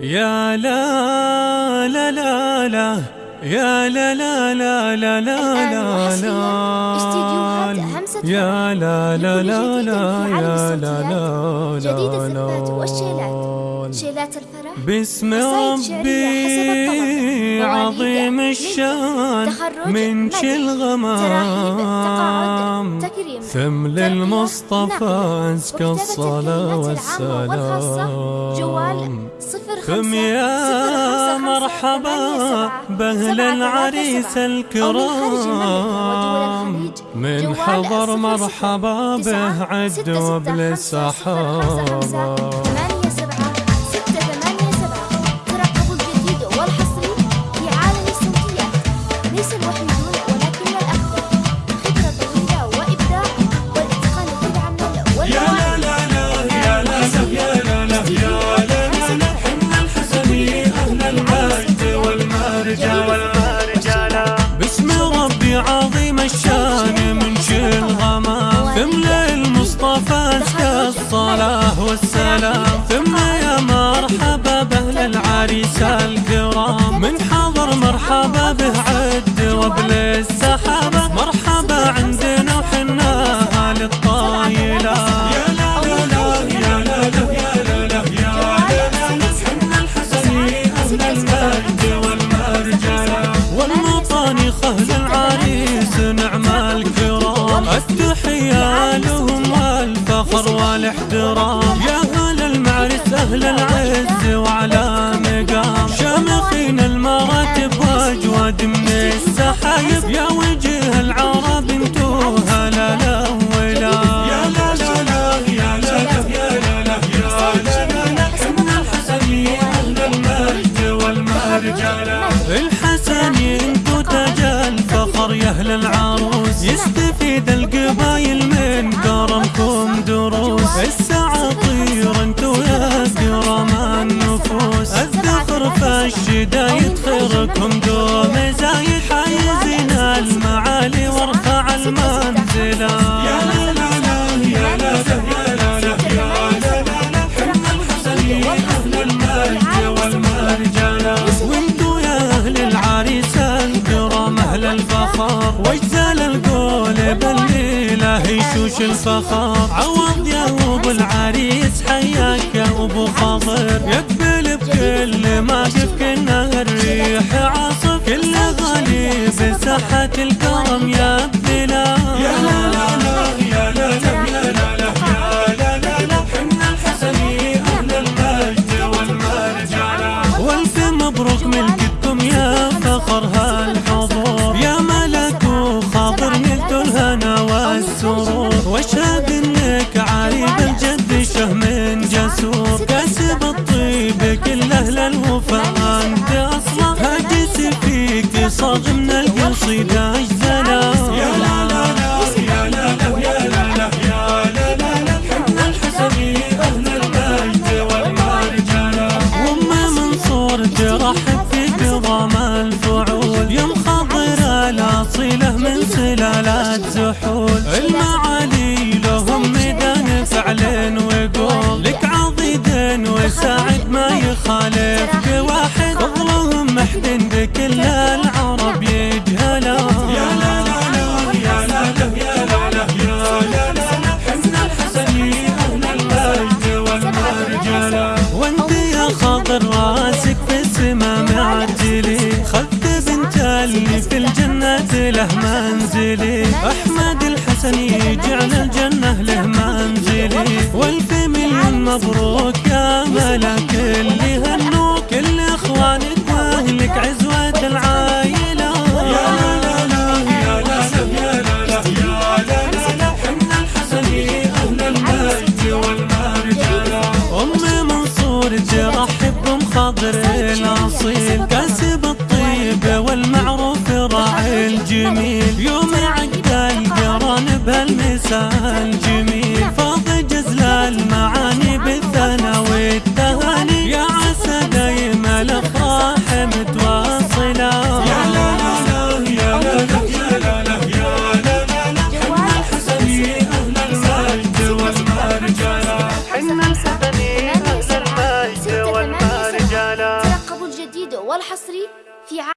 يا لا لا لا لا يا لا لا لا لا لا لا لا يا لا لا لا لا يا لا لا جديد الزفات والشيلات. شيلات الفرح. باسم ربي. عظيم الشان من كل غمام ثم للمصطفى أزكى الصلاة والسلام. ثم يا مرحبا بأهل العريس الكرام. من حضر مرحبا به عد الصلاة والمرجلة الحسني انتو تاج الفخر يا أهل العروس. يستفيد القبايل من كرمكم دروس. واجزال القول بالليلة يشوش الفخر. عوض يا أبو العريس حياك يا أبو خاطر يقبل بكل ما كنا الريح عاصف. كل غالي بساحة الكرم يا بلا واشهد إنك عارف الجد شهم جسور كاسب الطيب كل أهل الوفا أنت أصلا هاجس فيك صاغ من القصيدة سلالات زحول. المعالي لهم ميدان فعل وقول لك عضيد وساعد ما يخالف. واحد فضلهم محد منزلي. أحمد الحسني جعل الجنة له منزلي. والف مليون مبروك يا ملك. اللي هنوك كل إخوانك وأهلك عزوة العايلة يا لا لا لا يا لا يا لا لا يا لا لا حنا الحسني والمرجلة أم منصور خضر الأصيل. كاسب الطيب والمعروف راعي الجميل. بهالمساء الجميل فاض جزل المعاني